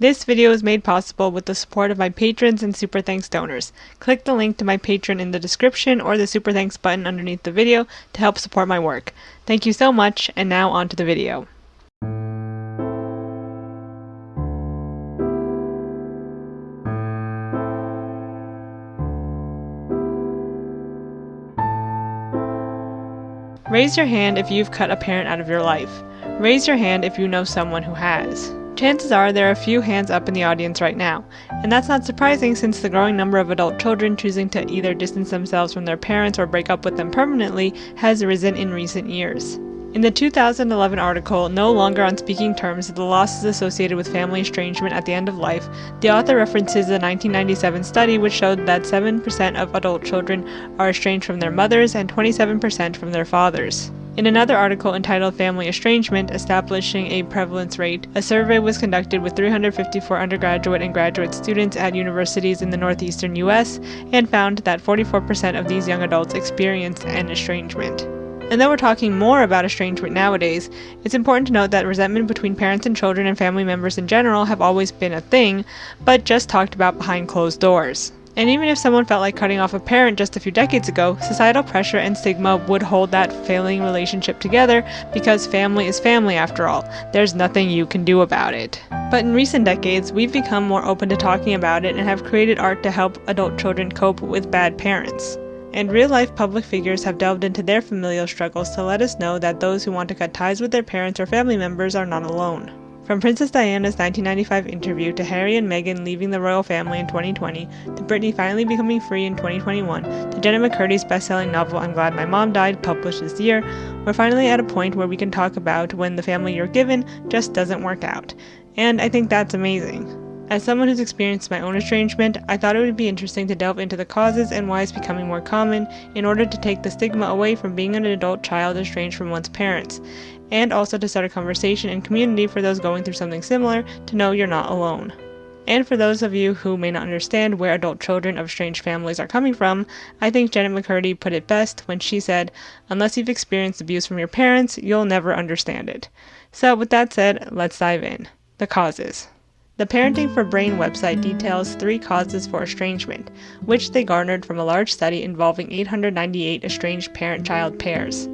This video is made possible with the support of my patrons and super thanks donors. Click the link to my Patreon in the description or the super thanks button underneath the video to help support my work. Thank you so much, and now on to the video. Raise your hand if you've cut a parent out of your life. Raise your hand if you know someone who has. Chances are there are a few hands up in the audience right now, and that's not surprising since the growing number of adult children choosing to either distance themselves from their parents or break up with them permanently has risen in recent years. In the 2011 article, No Longer on Speaking Terms The Losses Associated with Family Estrangement at the End of Life, the author references a 1997 study which showed that 7% of adult children are estranged from their mothers and 27% from their fathers. In another article entitled Family Estrangement Establishing a Prevalence Rate, a survey was conducted with 354 undergraduate and graduate students at universities in the northeastern U.S. and found that 44% of these young adults experienced an estrangement. And though we're talking more about estrangement nowadays, it's important to note that resentment between parents and children and family members in general have always been a thing, but just talked about behind closed doors. And even if someone felt like cutting off a parent just a few decades ago, societal pressure and stigma would hold that failing relationship together because family is family after all. There's nothing you can do about it. But in recent decades, we've become more open to talking about it and have created art to help adult children cope with bad parents. And real life public figures have delved into their familial struggles to let us know that those who want to cut ties with their parents or family members are not alone. From Princess Diana's 1995 interview to Harry and Meghan leaving the royal family in 2020, to Britney finally becoming free in 2021, to Jenna McCurdy's best-selling novel I'm Glad My Mom Died, published this year, we're finally at a point where we can talk about when the family you're given just doesn't work out. And I think that's amazing. As someone who's experienced my own estrangement, I thought it would be interesting to delve into the causes and why it's becoming more common in order to take the stigma away from being an adult child estranged from one's parents, and also to start a conversation and community for those going through something similar to know you're not alone. And for those of you who may not understand where adult children of estranged families are coming from, I think Jenna McCurdy put it best when she said, Unless you've experienced abuse from your parents, you'll never understand it. So, with that said, let's dive in. The causes. The Parenting for Brain website details three causes for estrangement, which they garnered from a large study involving 898 estranged parent child pairs.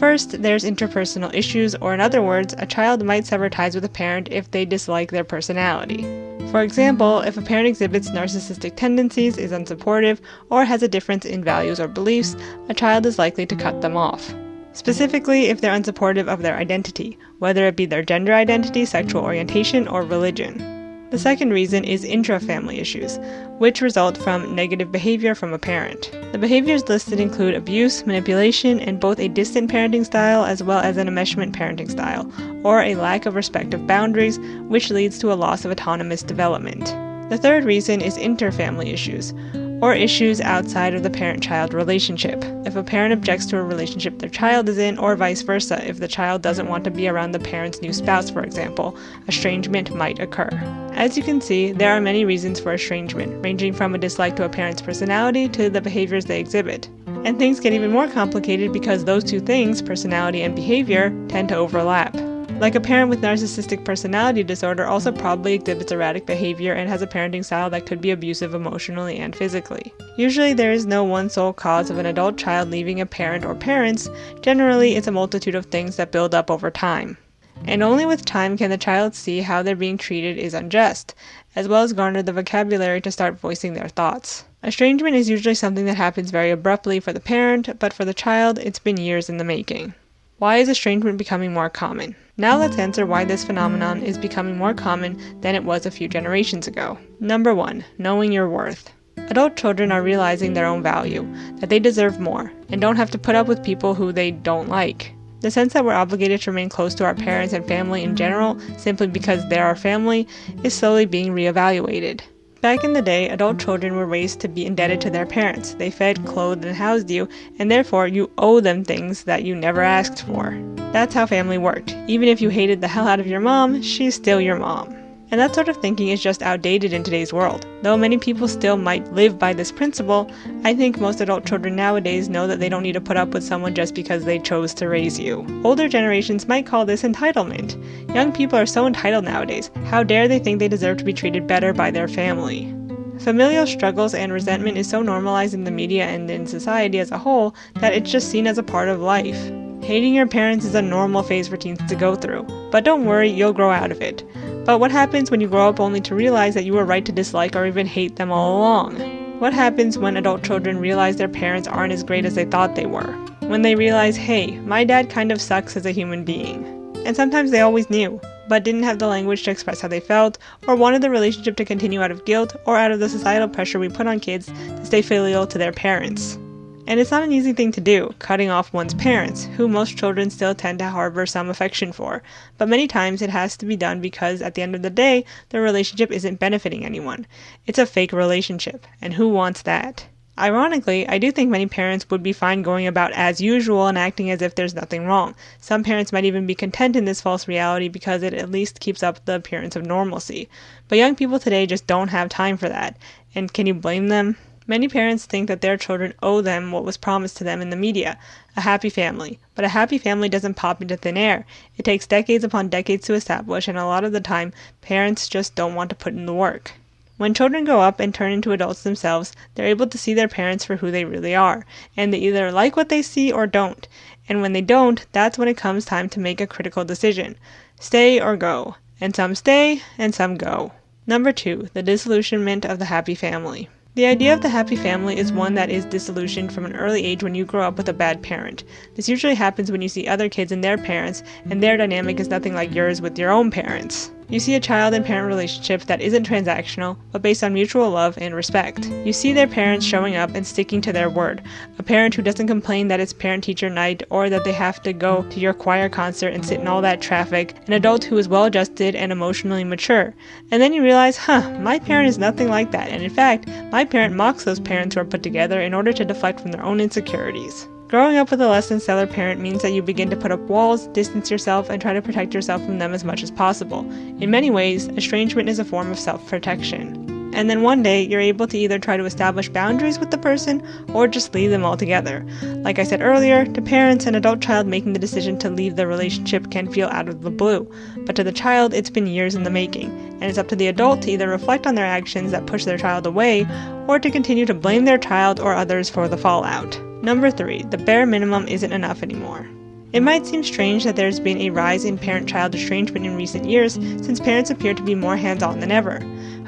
First, there's interpersonal issues, or in other words, a child might sever ties with a parent if they dislike their personality. For example, if a parent exhibits narcissistic tendencies, is unsupportive, or has a difference in values or beliefs, a child is likely to cut them off. Specifically, if they're unsupportive of their identity, whether it be their gender identity, sexual orientation, or religion. The second reason is intra-family issues, which result from negative behavior from a parent. The behaviors listed include abuse, manipulation, and both a distant parenting style as well as an enmeshment parenting style, or a lack of respect of boundaries, which leads to a loss of autonomous development. The third reason is inter-family issues, or issues outside of the parent child relationship. If a parent objects to a relationship their child is in, or vice versa, if the child doesn't want to be around the parent's new spouse, for example, estrangement might occur. As you can see, there are many reasons for estrangement, ranging from a dislike to a parent's personality to the behaviors they exhibit. And things get even more complicated because those two things, personality and behavior, tend to overlap. Like a parent with narcissistic personality disorder also probably exhibits erratic behavior and has a parenting style that could be abusive emotionally and physically. Usually there is no one sole cause of an adult child leaving a parent or parents, generally it's a multitude of things that build up over time. And only with time can the child see how they're being treated is unjust, as well as garner the vocabulary to start voicing their thoughts. Estrangement is usually something that happens very abruptly for the parent, but for the child, it's been years in the making. Why is estrangement becoming more common? Now let's answer why this phenomenon is becoming more common than it was a few generations ago. Number 1. Knowing your worth. Adult children are realizing their own value, that they deserve more, and don't have to put up with people who they don't like. The sense that we're obligated to remain close to our parents and family in general, simply because they're our family, is slowly being reevaluated. Back in the day, adult children were raised to be indebted to their parents. They fed, clothed, and housed you, and therefore you owe them things that you never asked for. That's how family worked. Even if you hated the hell out of your mom, she's still your mom. And that sort of thinking is just outdated in today's world. Though many people still might live by this principle, I think most adult children nowadays know that they don't need to put up with someone just because they chose to raise you. Older generations might call this entitlement. Young people are so entitled nowadays. How dare they think they deserve to be treated better by their family? Familial struggles and resentment is so normalized in the media and in society as a whole that it's just seen as a part of life. Hating your parents is a normal phase for teens to go through, but don't worry, you'll grow out of it. But what happens when you grow up only to realize that you were right to dislike or even hate them all along? What happens when adult children realize their parents aren't as great as they thought they were? When they realize, hey, my dad kind of sucks as a human being. And sometimes they always knew, but didn't have the language to express how they felt, or wanted the relationship to continue out of guilt or out of the societal pressure we put on kids to stay filial to their parents. And it's not an easy thing to do, cutting off one's parents, who most children still tend to harbor some affection for. But many times it has to be done because at the end of the day, the relationship isn't benefiting anyone. It's a fake relationship, and who wants that? Ironically, I do think many parents would be fine going about as usual and acting as if there's nothing wrong. Some parents might even be content in this false reality because it at least keeps up the appearance of normalcy. But young people today just don't have time for that. And can you blame them? Many parents think that their children owe them what was promised to them in the media a happy family. But a happy family doesn't pop into thin air. It takes decades upon decades to establish, and a lot of the time, parents just don't want to put in the work. When children grow up and turn into adults themselves, they're able to see their parents for who they really are, and they either like what they see or don't. And when they don't, that's when it comes time to make a critical decision stay or go. And some stay, and some go. Number two, the disillusionment of the happy family. The idea of the happy family is one that is disillusioned from an early age when you grow up with a bad parent. This usually happens when you see other kids and their parents, and their dynamic is nothing like yours with your own parents. You see a child and parent relationship that isn't transactional, but based on mutual love and respect. You see their parents showing up and sticking to their word. A parent who doesn't complain that it's parent teacher night or that they have to go to your choir concert and sit in all that traffic. An adult who is well adjusted and emotionally mature. And then you realize, huh, my parent is nothing like that. And in fact, my parent mocks those parents who are put together in order to deflect from their own insecurities. Growing up with a less than stellar parent means that you begin to put up walls, distance yourself, and try to protect yourself from them as much as possible. In many ways, estrangement is a form of self protection. And then one day, you're able to either try to establish boundaries with the person or just leave them altogether. Like I said earlier, to parents, an adult child making the decision to leave the relationship can feel out of the blue. But to the child, it's been years in the making, and it's up to the adult to either reflect on their actions that push their child away or to continue to blame their child or others for the fallout. Number 3. The bare minimum isn't enough anymore. It might seem strange that there's been a rise in parent child estrangement in recent years, since parents appear to be more hands on than ever.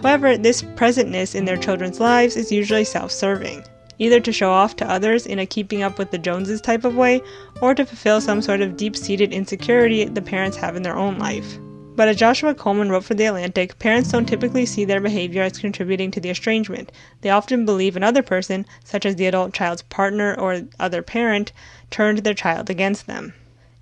However, this presentness in their children's lives is usually self serving, either to show off to others in a keeping up with the Joneses type of way, or to fulfill some sort of deep seated insecurity the parents have in their own life. But as Joshua Coleman wrote for The Atlantic, parents don't typically see their behavior as contributing to the estrangement. They often believe another person, such as the adult child's partner or other parent, turned their child against them.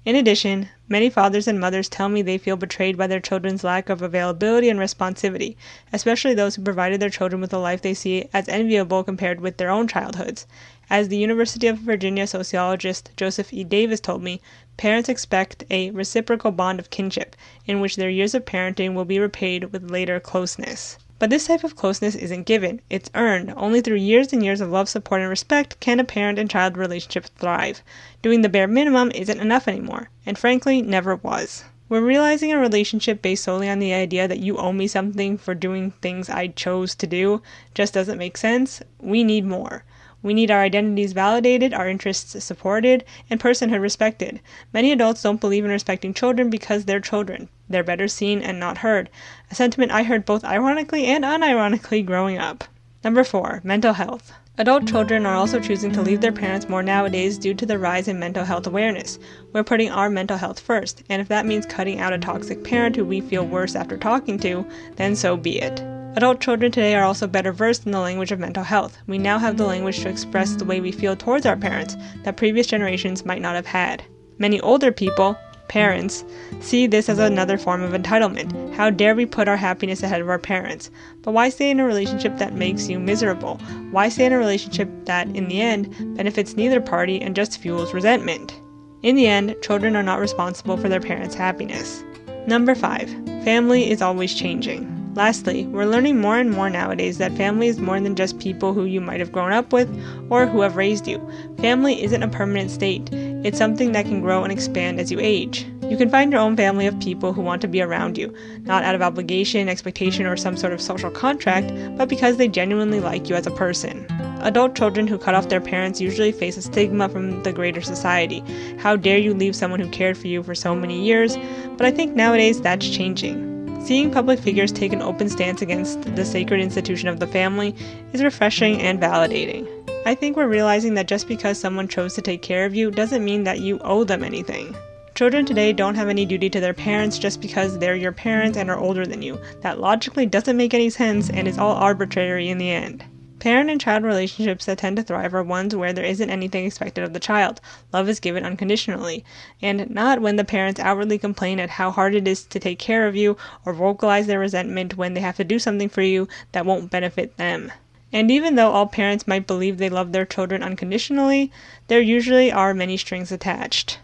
In addition, many fathers and mothers tell me they feel betrayed by their children's lack of availability and responsivity, especially those who provided their children with a life they see as enviable compared with their own childhoods. As the University of Virginia sociologist Joseph E. Davis told me, parents expect a reciprocal bond of kinship, in which their years of parenting will be repaid with later closeness. But this type of closeness isn't given, it's earned. Only through years and years of love, support, and respect can a parent and child relationship thrive. Doing the bare minimum isn't enough anymore, and frankly, never was. We're realizing a relationship based solely on the idea that you owe me something for doing things I chose to do just doesn't make sense. We need more. We need our identities validated, our interests supported, and personhood respected. Many adults don't believe in respecting children because they're children. They're better seen and not heard. A sentiment I heard both ironically and unironically growing up. Number 4. Mental health. Adult children are also choosing to leave their parents more nowadays due to the rise in mental health awareness. We're putting our mental health first, and if that means cutting out a toxic parent who we feel worse after talking to, then so be it. Adult children today are also better versed in the language of mental health. We now have the language to express the way we feel towards our parents that previous generations might not have had. Many older people, parents, see this as another form of entitlement. How dare we put our happiness ahead of our parents? But why stay in a relationship that makes you miserable? Why stay in a relationship that, in the end, benefits neither party and just fuels resentment? In the end, children are not responsible for their parents' happiness. Number 5. Family is always changing. Lastly, we're learning more and more nowadays that family is more than just people who you might have grown up with or who have raised you. Family isn't a permanent state, it's something that can grow and expand as you age. You can find your own family of people who want to be around you, not out of obligation, expectation, or some sort of social contract, but because they genuinely like you as a person. Adult children who cut off their parents usually face a stigma from the greater society. How dare you leave someone who cared for you for so many years? But I think nowadays that's changing. Seeing public figures take an open stance against the sacred institution of the family is refreshing and validating. I think we're realizing that just because someone chose to take care of you doesn't mean that you owe them anything. Children today don't have any duty to their parents just because they're your parents and are older than you. That logically doesn't make any sense and is all arbitrary in the end. Parent and child relationships that tend to thrive are ones where there isn't anything expected of the child. Love is given unconditionally, and not when the parents outwardly complain at how hard it is to take care of you or vocalize their resentment when they have to do something for you that won't benefit them. And even though all parents might believe they love their children unconditionally, there usually are many strings attached.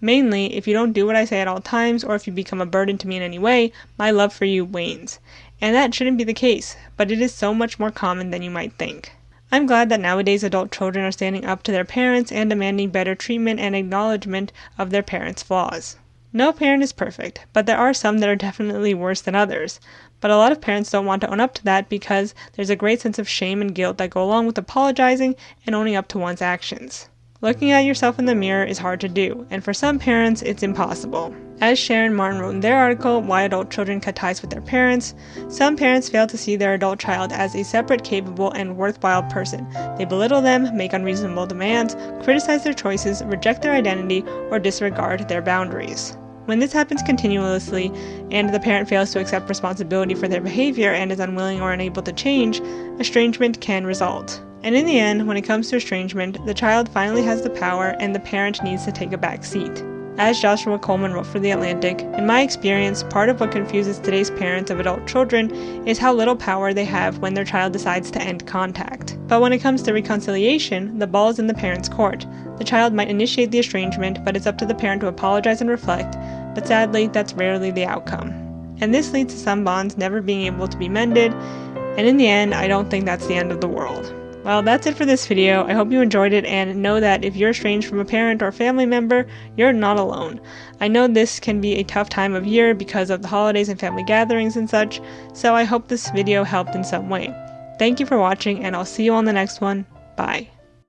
Mainly, if you don't do what I say at all times, or if you become a burden to me in any way, my love for you wanes. And that shouldn't be the case, but it is so much more common than you might think. I'm glad that nowadays adult children are standing up to their parents and demanding better treatment and acknowledgement of their parents' flaws. No parent is perfect, but there are some that are definitely worse than others. But a lot of parents don't want to own up to that because there's a great sense of shame and guilt that go along with apologizing and owning up to one's actions. Looking at yourself in the mirror is hard to do, and for some parents, it's impossible. As Sharon Martin wrote in their article, Why Adult Children Cut Ties with Their Parents, some parents fail to see their adult child as a separate, capable, and worthwhile person. They belittle them, make unreasonable demands, criticize their choices, reject their identity, or disregard their boundaries. When this happens continuously, and the parent fails to accept responsibility for their behavior and is unwilling or unable to change, estrangement can result. And in the end, when it comes to estrangement, the child finally has the power and the parent needs to take a back seat. As Joshua Coleman wrote for The Atlantic, in my experience, part of what confuses today's parents of adult children is how little power they have when their child decides to end contact. But when it comes to reconciliation, the ball is in the parent's court. The child might initiate the estrangement, but it's up to the parent to apologize and reflect, but sadly, that's rarely the outcome. And this leads to some bonds never being able to be mended, and in the end, I don't think that's the end of the world. Well, that's it for this video. I hope you enjoyed it and know that if you're estranged from a parent or family member, you're not alone. I know this can be a tough time of year because of the holidays and family gatherings and such, so I hope this video helped in some way. Thank you for watching and I'll see you on the next one. Bye.